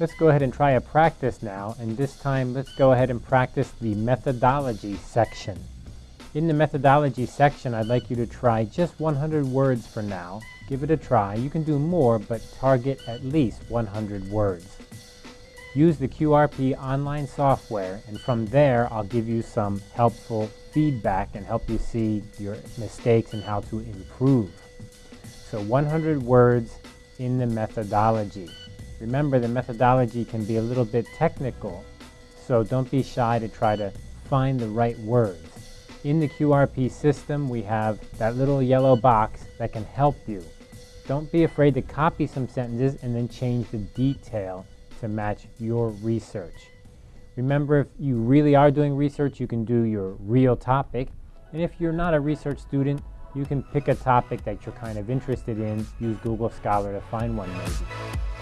Let's go ahead and try a practice now, and this time let's go ahead and practice the methodology section. In the methodology section, I'd like you to try just 100 words for now. Give it a try. You can do more, but target at least 100 words. Use the QRP online software, and from there, I'll give you some helpful feedback and help you see your mistakes and how to improve. So 100 words in the methodology. Remember, the methodology can be a little bit technical, so don't be shy to try to find the right words. In the QRP system, we have that little yellow box that can help you. Don't be afraid to copy some sentences and then change the detail to match your research. Remember, if you really are doing research, you can do your real topic. And if you're not a research student, you can pick a topic that you're kind of interested in, use Google Scholar to find one maybe.